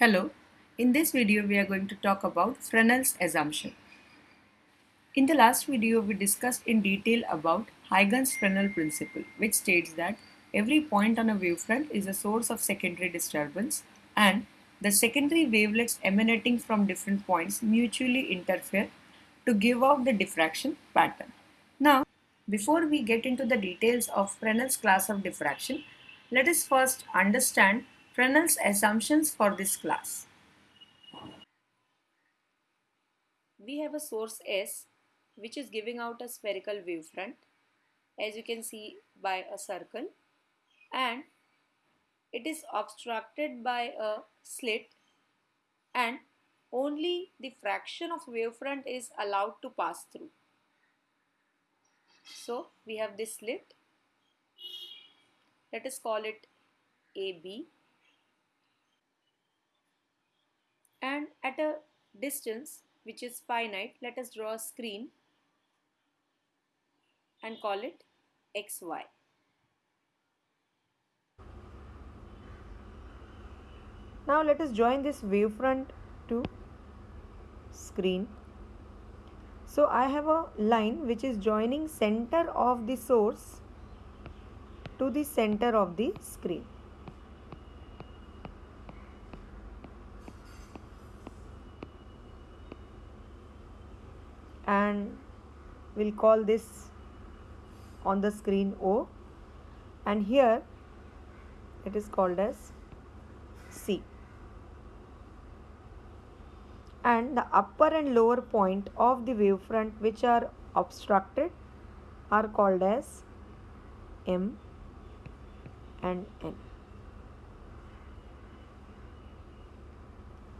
Hello, in this video we are going to talk about Fresnel's assumption. In the last video we discussed in detail about Huygens Fresnel principle which states that every point on a wavefront is a source of secondary disturbance and the secondary wavelets emanating from different points mutually interfere to give out the diffraction pattern. Now, before we get into the details of Fresnel's class of diffraction, let us first understand Fresnel's assumptions for this class. We have a source S which is giving out a spherical wavefront as you can see by a circle and it is obstructed by a slit and only the fraction of wavefront is allowed to pass through. So we have this slit. Let us call it AB and at a distance which is finite let us draw a screen and call it xy. Now let us join this wavefront to screen. So I have a line which is joining center of the source to the center of the screen. And we'll call this on the screen O and here it is called as C and the upper and lower point of the wavefront which are obstructed are called as M and N.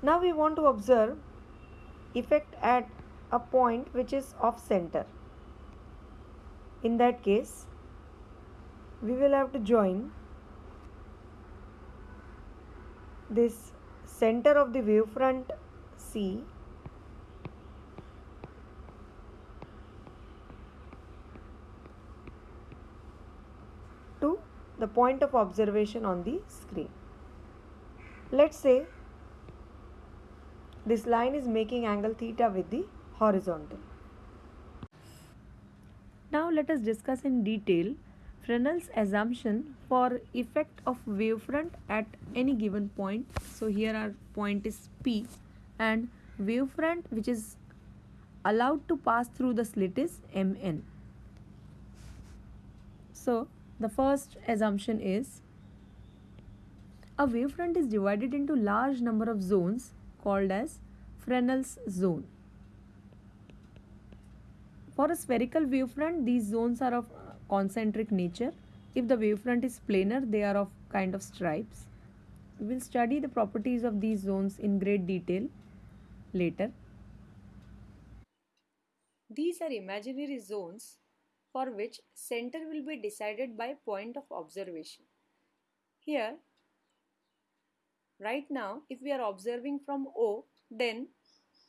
Now we want to observe effect at a point which is off center. In that case, we will have to join this center of the wavefront C to the point of observation on the screen. Let's say this line is making angle theta with the horizontal. Now let us discuss in detail Fresnel's assumption for effect of wavefront at any given point. So here our point is P and wavefront which is allowed to pass through the slit is Mn. So the first assumption is a wavefront is divided into large number of zones called as Fresnel's zone. For a spherical wavefront, these zones are of concentric nature. If the wavefront is planar, they are of kind of stripes. We will study the properties of these zones in great detail later. These are imaginary zones for which center will be decided by point of observation. Here, right now, if we are observing from O, then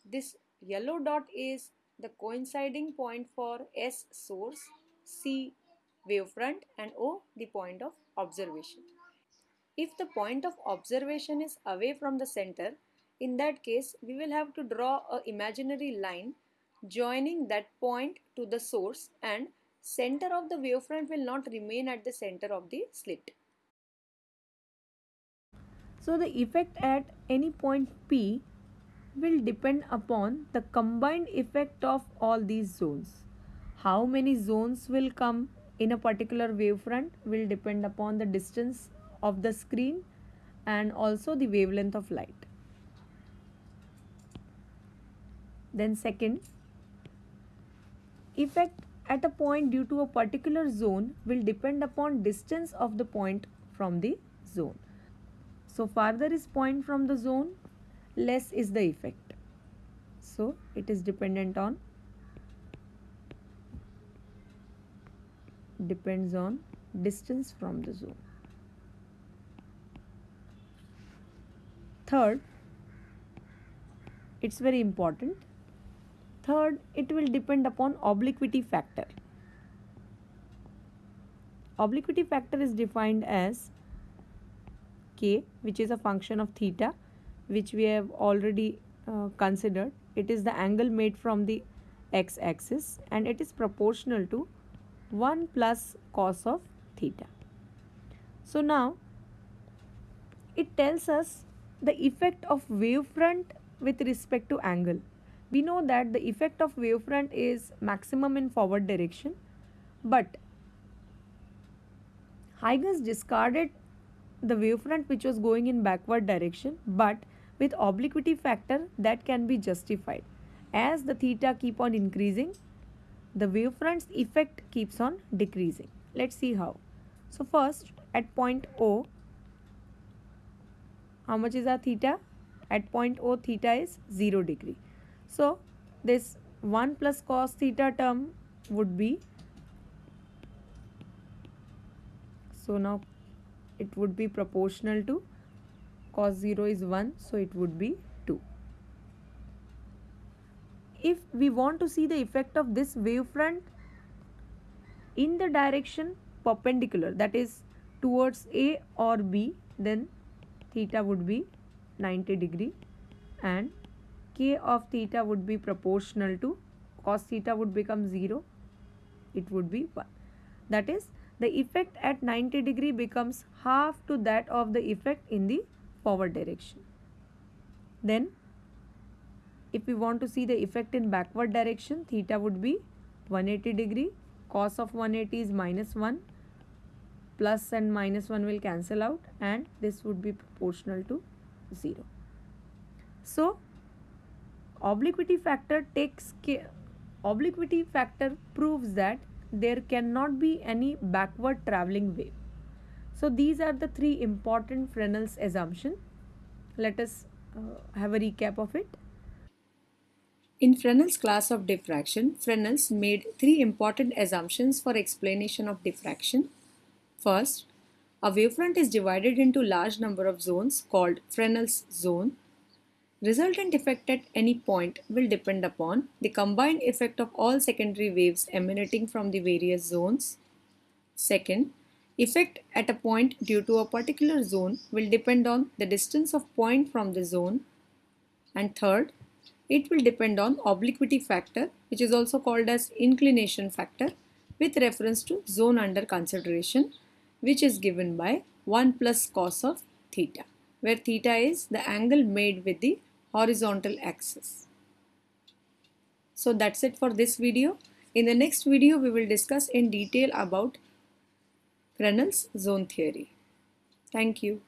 this yellow dot is the coinciding point for S source, C wavefront and O the point of observation. If the point of observation is away from the center, in that case we will have to draw a imaginary line joining that point to the source and center of the wavefront will not remain at the center of the slit. So the effect at any point P will depend upon the combined effect of all these zones. How many zones will come in a particular wavefront will depend upon the distance of the screen and also the wavelength of light. Then second, effect at a point due to a particular zone will depend upon distance of the point from the zone. So farther is point from the zone, less is the effect. So it is dependent on depends on distance from the zone. Third, it's very important. Third, it will depend upon obliquity factor. Obliquity factor is defined as k which is a function of theta which we have already uh, considered it is the angle made from the x-axis and it is proportional to 1 plus cos of theta. So now it tells us the effect of wavefront with respect to angle. We know that the effect of wavefront is maximum in forward direction but Huygens discarded the wavefront which was going in backward direction but with obliquity factor that can be justified. As the theta keep on increasing, the wavefront's effect keeps on decreasing. Let's see how. So first at point O, how much is our theta? At point O theta is 0 degree. So this 1 plus cos theta term would be so now it would be proportional to cos 0 is 1 so it would be 2 if we want to see the effect of this wavefront in the direction perpendicular that is towards A or B then theta would be 90 degree and k of theta would be proportional to cos theta would become 0 it would be 1 that is the effect at 90 degree becomes half to that of the effect in the forward direction. Then if we want to see the effect in backward direction theta would be 180 degree. Cos of 180 is minus 1 plus and minus 1 will cancel out and this would be proportional to 0 so obliquity factor takes care obliquity factor proves that there cannot be any backward traveling wave so these are the three important Fresnel's assumption let us uh, have a recap of it in Fresnel's class of diffraction, Fresnel's made three important assumptions for explanation of diffraction. First, a wavefront is divided into large number of zones called Fresnel's zone. Resultant effect at any point will depend upon the combined effect of all secondary waves emanating from the various zones. Second, effect at a point due to a particular zone will depend on the distance of point from the zone. And third, it will depend on obliquity factor which is also called as inclination factor with reference to zone under consideration which is given by 1 plus cos of theta where theta is the angle made with the horizontal axis. So that's it for this video. In the next video we will discuss in detail about Fresnel's zone theory. Thank you.